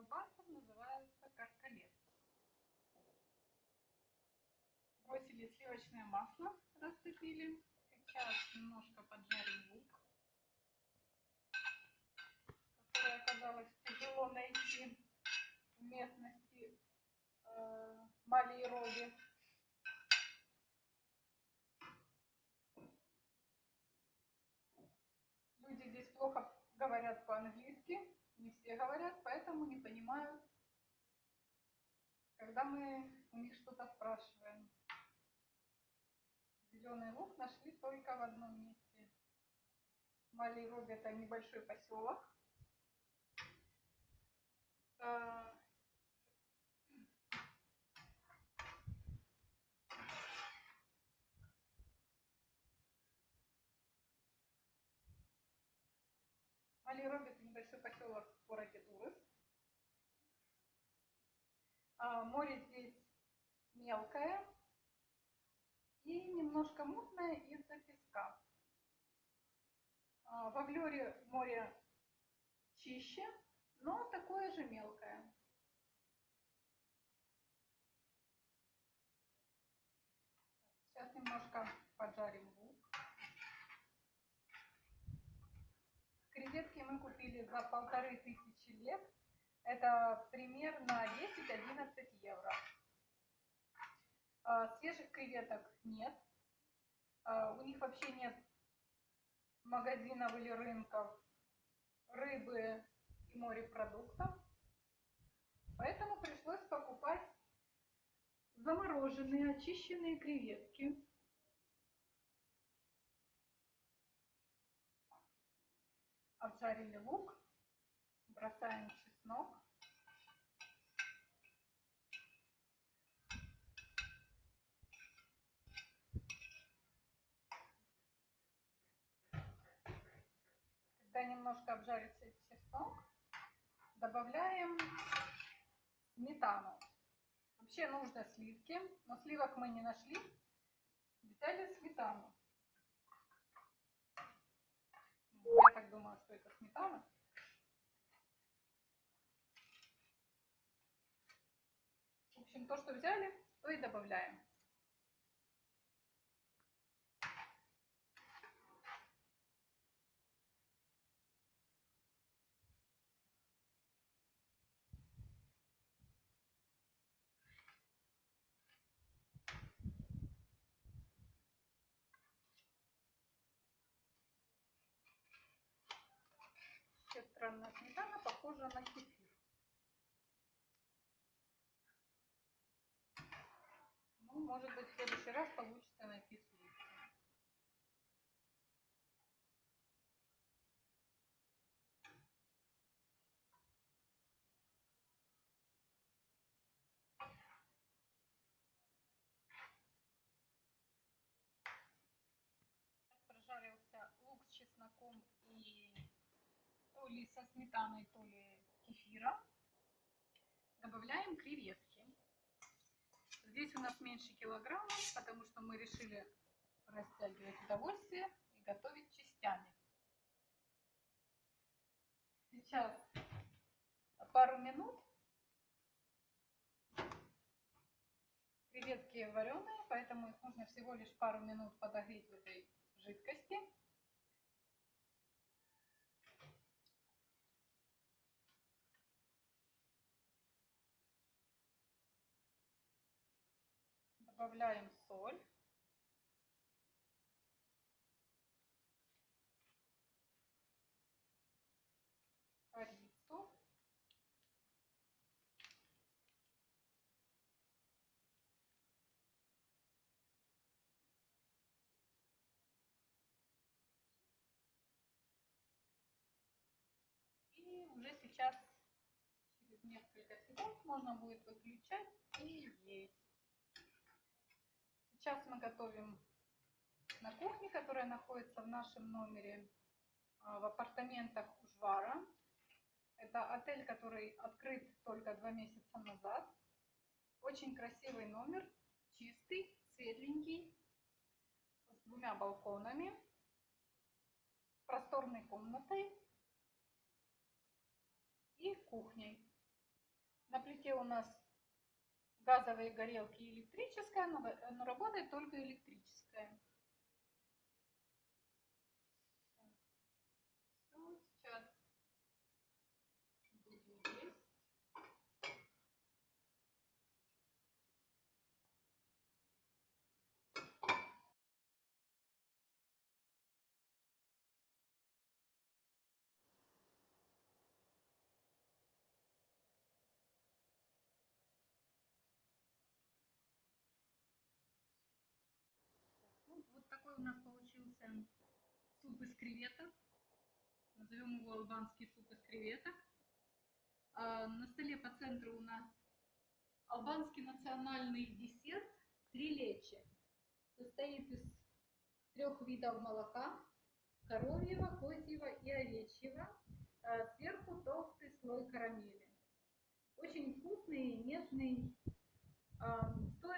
колбасок называется каркалет. Бросили сливочное масло, растопили. Сейчас немножко поджарим лук, который оказалось тяжело найти в местности э, Мали и Роги. Люди здесь плохо говорят по-английски, не все говорят, поэтому не понимают, когда мы у них что-то спрашиваем. Зеленый лук нашли только в одном месте. Малейроб это небольшой поселок. А, Малейроб это небольшой поселок в городе Дурыс. А, море здесь мелкое и немножко мутное из-за песка. А, в Аглере море чище, но такое же мелкое. Сейчас немножко поджарим лук. Креветки мы купили за полторы тысячи лет. Это примерно 10-11 евро. А, свежих креветок нет. А, у них вообще нет магазинов или рынков рыбы и морепродуктов. Поэтому пришлось покупать замороженные, очищенные креветки. Обжарили лук, бросаем чеснок. Когда немножко обжарится чеснок, добавляем сметану. Вообще нужно сливки, но сливок мы не нашли. Взяли сметану. Что это сметана. В общем, то, что взяли, то и добавляем. Вообще странная сметана похожа на кефир. Ну, может быть, в следующий раз получится найти сливки. Прожарился лук с чесноком и то со сметаной, то ли кефира. Добавляем креветки. Здесь у нас меньше килограмма, потому что мы решили растягивать удовольствие и готовить частями. Сейчас пару минут. Креветки вареные, поэтому их нужно всего лишь пару минут подогреть в этой жидкости. Добавляем соль. Корицу. И уже сейчас, через несколько секунд, можно будет выключать и есть. Сейчас мы готовим на кухне, которая находится в нашем номере в апартаментах Ужвара. Это отель, который открыт только два месяца назад. Очень красивый номер, чистый, светленький, с двумя балконами, просторной комнатой и кухней. На плите у нас газовые горелки электрическая, но, э, но работает только электрическая. Всё, сейчас будем есть. Ну, вот такой у нас получился суп из креветок. Назовем его албанский суп из креветок. А, на столе по центру у нас албанский национальный десерт трилечи. Состоит из трех видов молока. Коровьего, козьего и овечьего. А сверху толстый слой карамели. Очень вкусный, нежный. А, стоит он здесь